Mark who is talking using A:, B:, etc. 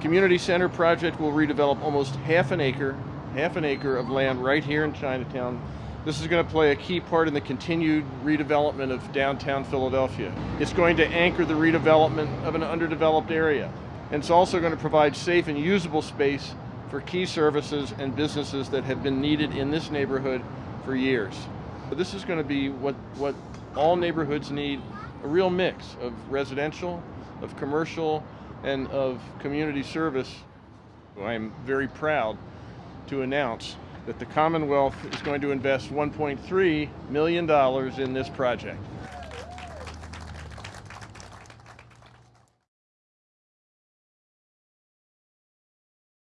A: Community Center project will redevelop almost half an acre, half an acre of land right here in Chinatown. This is going to play a key part in the continued redevelopment of downtown Philadelphia. It's going to anchor the redevelopment of an underdeveloped area. And it's also going to provide safe and usable space for key services and businesses that have been needed in this neighborhood for years. This is going to be what, what all neighborhoods need, a real mix of residential, of commercial, and of community service. I'm very proud to announce that the Commonwealth is going to invest $1.3 million in this project.